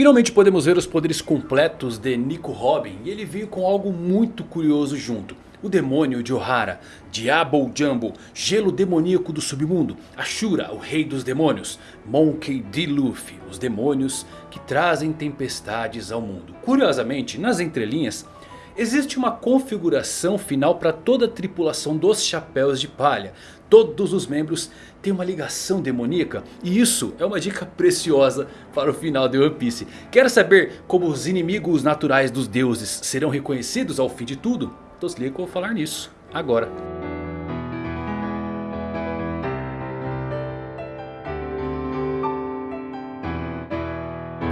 Finalmente podemos ver os poderes completos de Nico Robin e ele veio com algo muito curioso junto. O demônio de Ohara, Diabo Jumbo, gelo demoníaco do submundo, Ashura, o rei dos demônios, Monkey D. Luffy, os demônios que trazem tempestades ao mundo. Curiosamente, nas entrelinhas, existe uma configuração final para toda a tripulação dos Chapéus de Palha. Todos os membros têm uma ligação demoníaca e isso é uma dica preciosa para o final de One Piece. Quer saber como os inimigos naturais dos deuses serão reconhecidos ao fim de tudo? Então se liga que eu vou falar nisso agora.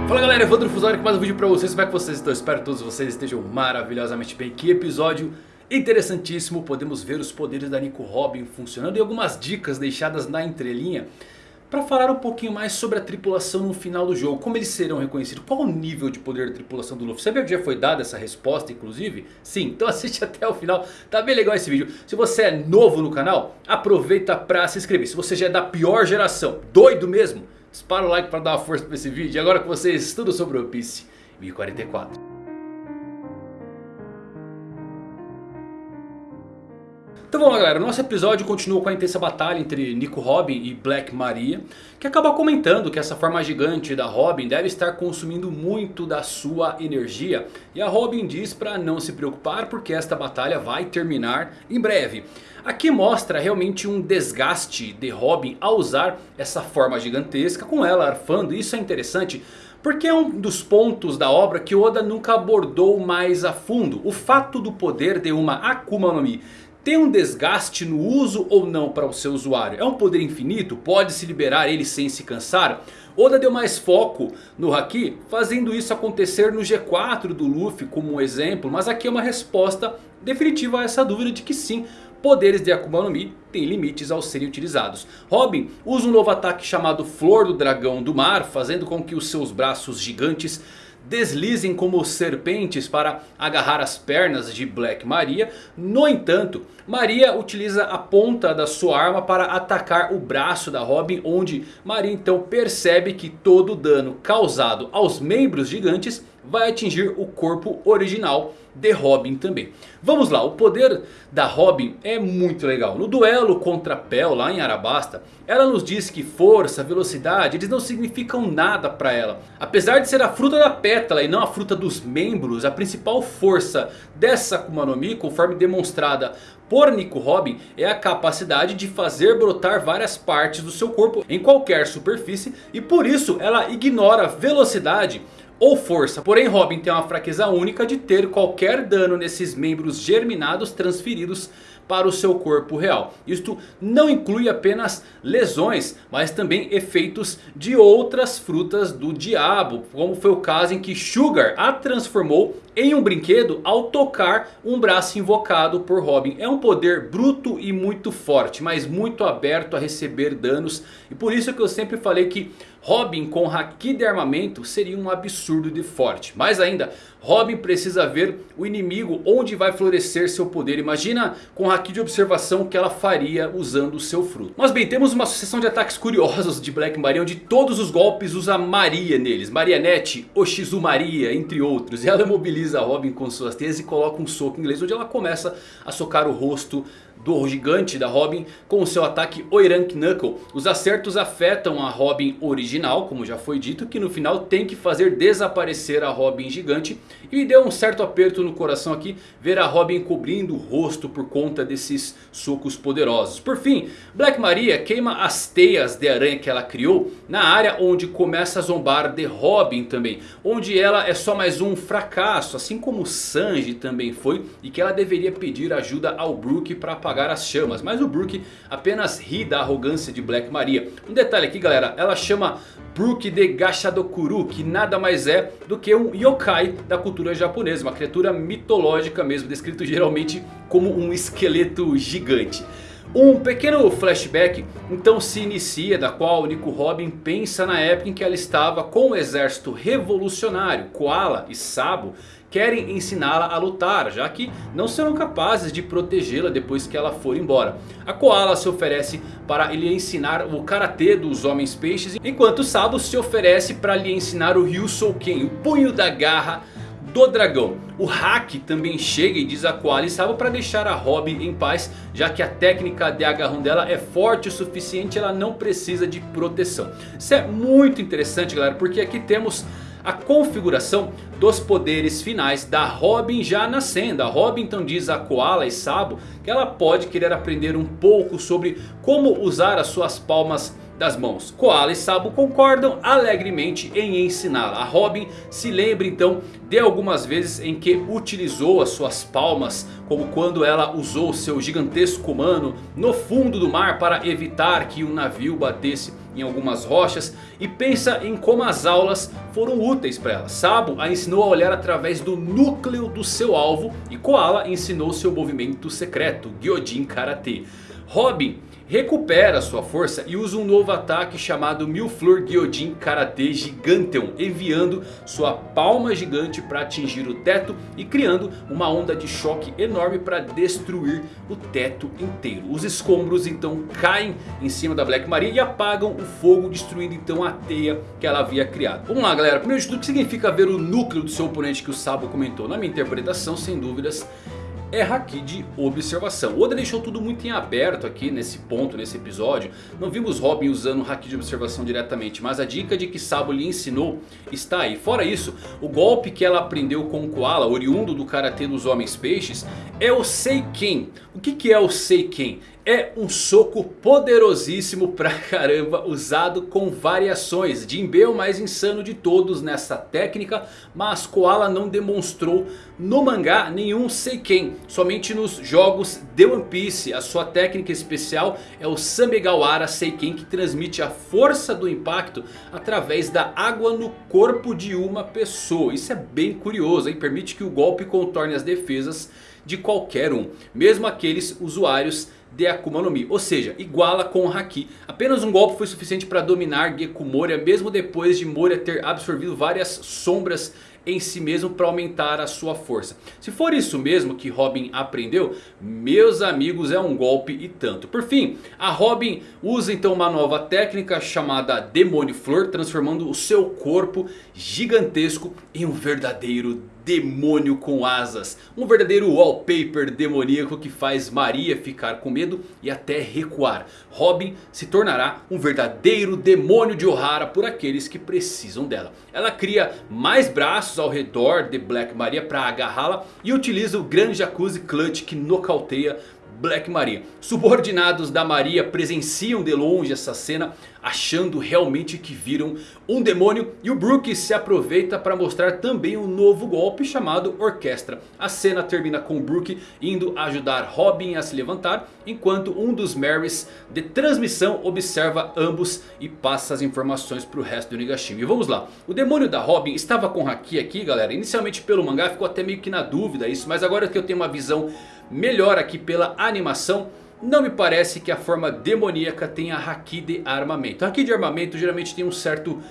Fala galera, Evandro Fusari com mais um vídeo pra vocês, como é que vocês estão? Espero que todos vocês estejam maravilhosamente bem, que episódio interessantíssimo Podemos ver os poderes da Nico Robin funcionando e algumas dicas deixadas na entrelinha para falar um pouquinho mais sobre a tripulação no final do jogo. Como eles serão reconhecidos. Qual o nível de poder da tripulação do Luffy. Sabia que já foi dada essa resposta inclusive? Sim, então assiste até o final. Tá bem legal esse vídeo. Se você é novo no canal, aproveita para se inscrever. Se você já é da pior geração, doido mesmo. Dispara o like para dar uma força para esse vídeo. E agora com vocês, tudo sobre One Piece 1044. Então vamos lá galera, nosso episódio continua com a intensa batalha entre Nico Robin e Black Maria. Que acaba comentando que essa forma gigante da Robin deve estar consumindo muito da sua energia. E a Robin diz para não se preocupar porque esta batalha vai terminar em breve. Aqui mostra realmente um desgaste de Robin ao usar essa forma gigantesca com ela arfando. Isso é interessante porque é um dos pontos da obra que Oda nunca abordou mais a fundo. O fato do poder de uma Akuma no Mi tem um desgaste no uso ou não para o seu usuário? É um poder infinito? Pode se liberar ele sem se cansar? Oda deu mais foco no Haki, fazendo isso acontecer no G4 do Luffy como um exemplo. Mas aqui é uma resposta definitiva a essa dúvida de que sim, poderes de Akuma no Mi têm limites ao serem utilizados. Robin usa um novo ataque chamado Flor do Dragão do Mar, fazendo com que os seus braços gigantes deslizem como serpentes para agarrar as pernas de Black Maria. No entanto, Maria utiliza a ponta da sua arma para atacar o braço da Robin. Onde Maria então percebe que todo o dano causado aos membros gigantes vai atingir o corpo original de Robin também. Vamos lá, o poder da Robin é muito legal. No duelo contra Pel lá em Arabasta, ela nos diz que força, velocidade, eles não significam nada para ela. Apesar de ser a fruta da pétala e não a fruta dos membros, a principal força dessa Akuma no Mi, conforme demonstrada por Nico Robin, é a capacidade de fazer brotar várias partes do seu corpo em qualquer superfície. E por isso ela ignora velocidade ou força. Porém Robin tem uma fraqueza única de ter qualquer dano nesses membros germinados transferidos para o seu corpo real. Isto não inclui apenas lesões, mas também efeitos de outras frutas do diabo. Como foi o caso em que Sugar a transformou em um brinquedo ao tocar um braço invocado por Robin. É um poder bruto e muito forte, mas muito aberto a receber danos. E por isso que eu sempre falei que Robin com Haki de armamento seria um absurdo de forte. Mais ainda, Robin precisa ver o inimigo onde vai florescer seu poder. Imagina com Haki de observação que ela faria usando o seu fruto. Mas bem, temos uma sucessão de ataques curiosos de Black Maria. Onde todos os golpes usa Maria neles. Marianete, Oshizu Maria, entre outros. E ela mobiliza Robin com suas teias e coloca um soco inglês. Onde ela começa a socar o rosto do gigante da Robin com o seu ataque Oirank Knuckle. Os acertos afetam a Robin original, como já foi dito, que no final tem que fazer desaparecer a Robin gigante. E me deu um certo aperto no coração aqui ver a Robin cobrindo o rosto por conta desses socos poderosos. Por fim, Black Maria queima as teias de aranha que ela criou na área onde começa a zombar de Robin também. Onde ela é só mais um fracasso, assim como Sanji também foi. E que ela deveria pedir ajuda ao Brook para apagar as chamas. Mas o Brook apenas ri da arrogância de Black Maria. Um detalhe aqui galera, ela chama Brook de Gashadokuru. Que nada mais é do que um yokai da cultura japonesa. Uma criatura mitológica mesmo, descrito geralmente como um esqueleto gigante. Um pequeno flashback então se inicia da qual Nico Robin pensa na época em que ela estava com o exército revolucionário, Koala e Sabo querem ensiná-la a lutar, já que não serão capazes de protegê-la depois que ela for embora. A Koala se oferece para lhe ensinar o Karatê dos Homens Peixes, enquanto Sabo se oferece para lhe ensinar o Ryusouken, o punho da garra do dragão. O Hack também chega e diz a Koala e Sabo para deixar a Robin em paz. Já que a técnica de agarrão dela é forte o suficiente, ela não precisa de proteção. Isso é muito interessante galera, porque aqui temos a configuração dos poderes finais da Robin já nascendo. A Robin então diz a Koala e Sabo que ela pode querer aprender um pouco sobre como usar as suas palmas das mãos. Koala e Sabo concordam alegremente em ensiná-la. A Robin se lembra então de algumas vezes em que utilizou as suas palmas. Como quando ela usou seu gigantesco mano no fundo do mar para evitar que um navio batesse em algumas rochas. E pensa em como as aulas foram úteis para ela. Sabo a ensinou a olhar através do núcleo do seu alvo. E Koala ensinou seu movimento secreto, Gyojin Karate. Robin recupera sua força e usa um novo ataque chamado Milflor Gyojin Karate Giganteon. Enviando sua palma gigante para atingir o teto e criando uma onda de choque enorme para destruir o teto inteiro. Os escombros então caem em cima da Black Maria e apagam o fogo destruindo então a teia que ela havia criado. Vamos lá galera, primeiro de tudo o que significa ver o núcleo do seu oponente que o Sabo comentou? Na minha interpretação sem dúvidas é haki de observação. Oda deixou tudo muito em aberto aqui nesse ponto, nesse episódio. Não vimos Robin usando o haki de observação diretamente. Mas a dica de que Sabo lhe ensinou está aí. Fora isso, o golpe que ela aprendeu com o Koala, oriundo do Karatê dos Homens Peixes, é o Seiken. O que, que é o Seiken? É um soco poderosíssimo pra caramba, usado com variações. Jinbe é o mais insano de todos nessa técnica, mas Koala não demonstrou no mangá nenhum Seiken. Somente nos jogos de One Piece, a sua técnica especial é o Samegawara Seiken que transmite a força do impacto através da água no corpo de uma pessoa. Isso é bem curioso, hein? permite que o golpe contorne as defesas de qualquer um, mesmo aqueles usuários de Akuma no Mi. Ou seja, iguala com o Haki. Apenas um golpe foi suficiente para dominar Geku Moria. Mesmo depois de Moria ter absorvido várias sombras em si mesmo para aumentar a sua força. Se for isso mesmo que Robin aprendeu, meus amigos é um golpe e tanto. Por fim, a Robin usa então uma nova técnica chamada Demônio Flor, transformando o seu corpo gigantesco em um verdadeiro demônio com asas. Um verdadeiro wallpaper demoníaco que faz Maria ficar com medo e até recuar. Robin se tornará um verdadeiro demônio de Ohara por aqueles que precisam dela. Ela cria mais braços ao redor de Black Maria para agarrá-la e utiliza o grande Jacuzzi Clutch que nocauteia Black Maria. Subordinados da Maria presenciam de longe essa cena achando realmente que viram um demônio. E o Brook se aproveita para mostrar também um novo golpe chamado Orquestra. A cena termina com o Brook indo ajudar Robin a se levantar. Enquanto um dos Marys de transmissão observa ambos e passa as informações para o resto do Nigashima. E vamos lá. O demônio da Robin estava com Haki aqui galera. Inicialmente pelo mangá ficou até meio que na dúvida isso. Mas agora que eu tenho uma visão melhor aqui pela animação. Não me parece que a forma demoníaca tenha Haki de armamento. Haki de armamento geralmente tem um certo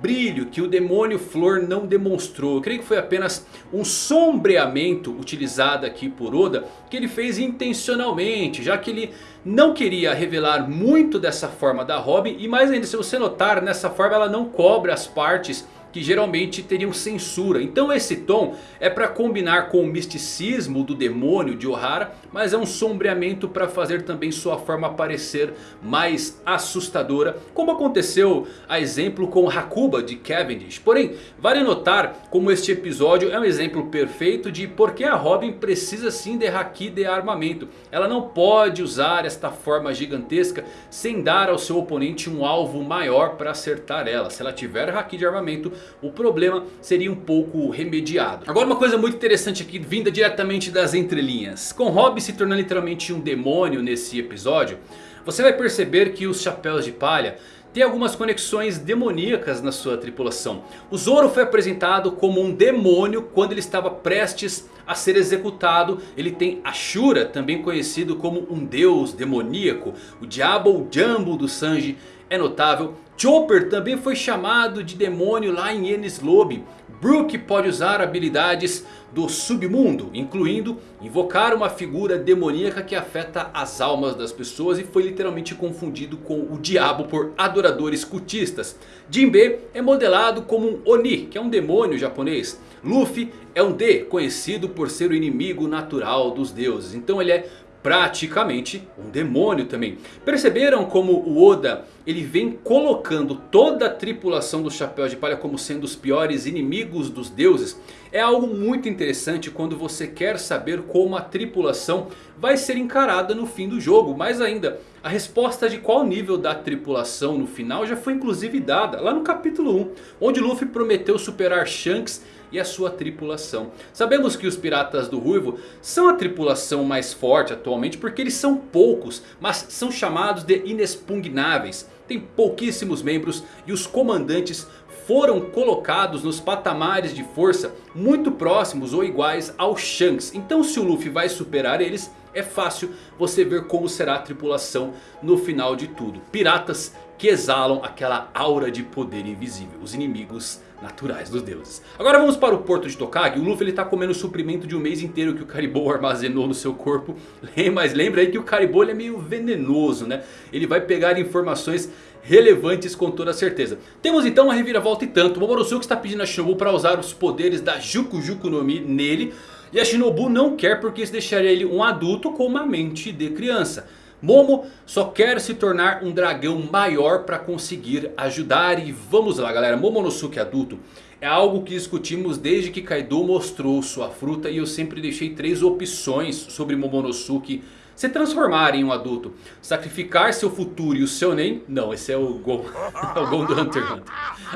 brilho que o demônio flor não demonstrou. Eu creio que foi apenas um sombreamento utilizado aqui por Oda. Que ele fez intencionalmente. Já que ele não queria revelar muito dessa forma da Robin. E mais ainda se você notar nessa forma ela não cobre as partes que geralmente teriam censura. Então esse tom é para combinar com o misticismo do demônio de Ohara. Mas é um sombreamento para fazer também sua forma parecer mais assustadora. Como aconteceu a exemplo com Hakuba de Cavendish. Porém vale notar como este episódio é um exemplo perfeito de por que a Robin precisa sim de Haki de armamento. Ela não pode usar esta forma gigantesca sem dar ao seu oponente um alvo maior para acertar ela. Se ela tiver Haki de armamento o problema seria um pouco remediado. Agora uma coisa muito interessante aqui vinda diretamente das entrelinhas. Com Robin se tornando literalmente um demônio nesse episódio. Você vai perceber que os chapéus de palha tem algumas conexões demoníacas na sua tripulação. O Zoro foi apresentado como um demônio quando ele estava prestes a ser executado. Ele tem Ashura, também conhecido como um deus demoníaco. O Diabo Jumbo do Sanji é notável. Chopper também foi chamado de demônio lá em Enies Lobby. Brook pode usar habilidades do submundo, incluindo invocar uma figura demoníaca que afeta as almas das pessoas e foi literalmente confundido com o diabo por adoradores cultistas. Jinbe é modelado como um Oni, que é um demônio japonês. Luffy é um D, conhecido por ser o inimigo natural dos deuses. Então ele é praticamente um demônio também. Perceberam como o Oda ele vem colocando toda a tripulação do Chapéu de Palha como sendo os piores inimigos dos deuses? É algo muito interessante quando você quer saber como a tripulação vai ser encarada no fim do jogo. Mais ainda, a resposta de qual nível da tripulação no final já foi inclusive dada lá no capítulo 1. Onde Luffy prometeu superar Shanks e a sua tripulação. Sabemos que os piratas do Ruivo são a tripulação mais forte atualmente porque eles são poucos, mas são chamados de inexpugnáveis. Tem pouquíssimos membros e os comandantes foram colocados nos patamares de força muito próximos ou iguais ao Shanks. Então se o Luffy vai superar eles, é fácil você ver como será a tripulação no final de tudo. Piratas que exalam aquela aura de poder invisível. Os inimigos naturais dos deuses. Agora vamos para o porto de Tokage. O Luffy está comendo o suprimento de um mês inteiro que o Caribou armazenou no seu corpo. Mas lembra aí que o Caribou é meio venenoso, né? Ele vai pegar informações relevantes com toda certeza. Temos então uma reviravolta e tanto. O Momonosuke está pedindo a Shinobu para usar os poderes da Juku Juku no Mi nele. E a Shinobu não quer porque isso deixaria ele um adulto com uma mente de criança. Momo só quer se tornar um dragão maior para conseguir ajudar. E vamos lá galera, Momonosuke adulto é algo que discutimos desde que Kaido mostrou sua fruta. E eu sempre deixei três opções sobre Momonosuke se transformar em um adulto. Sacrificar seu futuro e o seu nem. Não, esse é o Gon, é o Gon do Hunter x Hunter.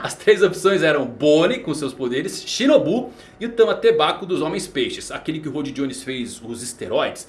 As três opções eram Bonnie com seus poderes, Shinobu e o Tamatebaco dos Homens Peixes. Aquele que o Rod Jones fez os esteroides.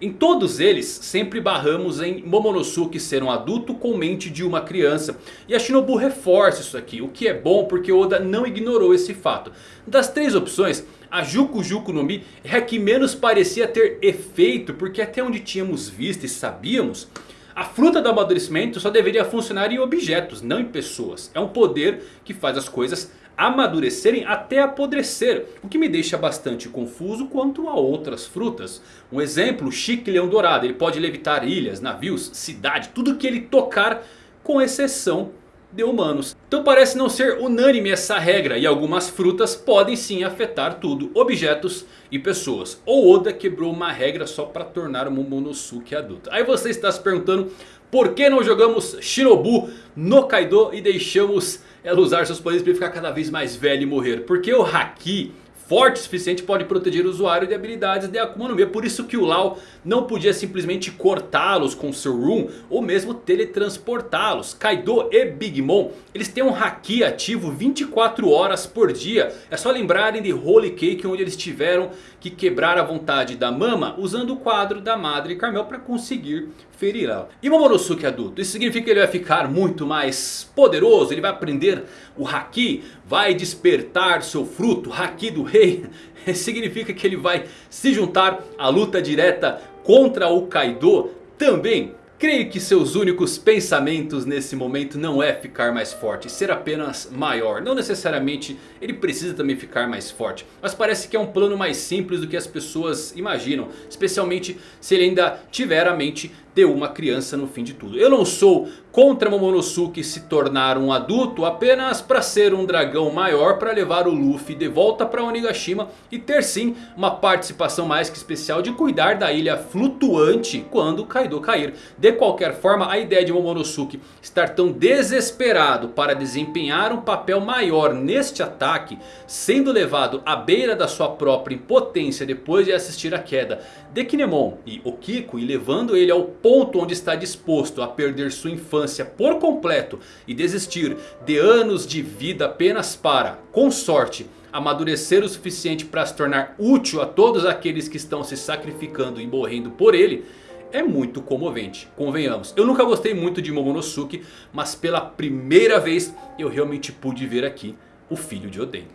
Em todos eles sempre barramos em Momonosuke ser um adulto com mente de uma criança. E a Shinobu reforça isso aqui, o que é bom porque Oda não ignorou esse fato. Das três opções, a Juku Juku no Mi é a que menos parecia ter efeito. Porque até onde tínhamos visto e sabíamos... A fruta do amadurecimento só deveria funcionar em objetos, não em pessoas. É um poder que faz as coisas amadurecerem até apodrecer. O que me deixa bastante confuso quanto a outras frutas. Um exemplo, o Chique Leão Dourado. Ele pode levitar ilhas, navios, cidade, tudo que ele tocar com exceção de humanos. Então parece não ser unânime essa regra e algumas frutas podem sim afetar tudo, objetos e pessoas. Ou Oda quebrou uma regra só para tornar o Momonosuke adulto. Aí você está se perguntando por que não jogamos Shinobu no Kaido e deixamos ela usar seus poderes para ficar cada vez mais velho e morrer. Porque o Haki forte o suficiente pode proteger o usuário de habilidades de Akuma no Mi. É por isso que o Lau não podia simplesmente cortá-los com seu Room ou mesmo teletransportá-los. Kaido e Big Mom, eles têm um Haki ativo 24 horas por dia. É só lembrarem de Holy Cake onde eles tiveram que quebrar a vontade da Mama usando o quadro da Madre Carmel para conseguir ferir ela. E Momonosuke adulto, isso significa que ele vai ficar muito mais poderoso, ele vai aprender o Haki, vai despertar seu fruto, Haki do Rei. significa que ele vai se juntar à luta direta contra o Kaido também. Creio que seus únicos pensamentos nesse momento não é ficar mais forte, ser apenas maior. Não necessariamente ele precisa também ficar mais forte. Mas parece que é um plano mais simples do que as pessoas imaginam. Especialmente se ele ainda tiver a mente de uma criança no fim de tudo. Eu não sou contra Momonosuke se tornar um adulto apenas para ser um dragão maior para levar o Luffy de volta para Onigashima e ter sim uma participação mais que especial de cuidar da ilha flutuante quando Kaido cair. De qualquer forma a ideia de Momonosuke estar tão desesperado para desempenhar um papel maior neste ataque, sendo levado à beira da sua própria impotência depois de assistir a queda de Kinemon e Okiko e levando ele ao ponto onde está disposto a perder sua infância por completo e desistir de anos de vida apenas para, com sorte, amadurecer o suficiente para se tornar útil a todos aqueles que estão se sacrificando e morrendo por ele, é muito comovente, convenhamos. Eu nunca gostei muito de Momonosuke, mas pela primeira vez eu realmente pude ver aqui o filho de Oden.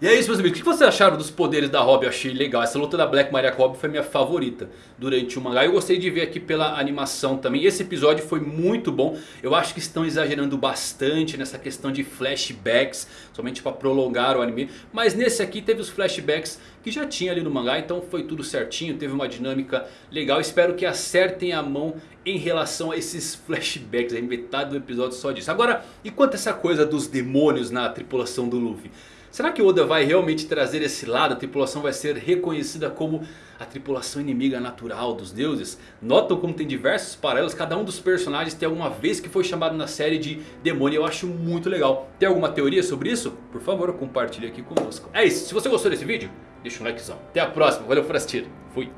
E é isso meus amigos, o que vocês acharam dos poderes da Robin? Eu achei legal, essa luta da Black Maria com Robin foi minha favorita durante o mangá. Eu gostei de ver aqui pela animação também, esse episódio foi muito bom. Eu acho que estão exagerando bastante nessa questão de flashbacks, somente para prolongar o anime. Mas nesse aqui teve os flashbacks que já tinha ali no mangá, então foi tudo certinho, teve uma dinâmica legal. Espero que acertem a mão em relação a esses flashbacks, aí metade do episódio só disso. Agora, e quanto a essa coisa dos demônios na tripulação do Luffy? Será que Oda vai realmente trazer esse lado? A tripulação vai ser reconhecida como a tripulação inimiga natural dos deuses? Notam como tem diversos paralelos. Cada um dos personagens tem alguma vez que foi chamado na série de demônio. Eu acho muito legal. Tem alguma teoria sobre isso? Por favor, compartilhe aqui conosco. É isso. Se você gostou desse vídeo, deixa um likezão. Até a próxima. Valeu por assistir. Fui.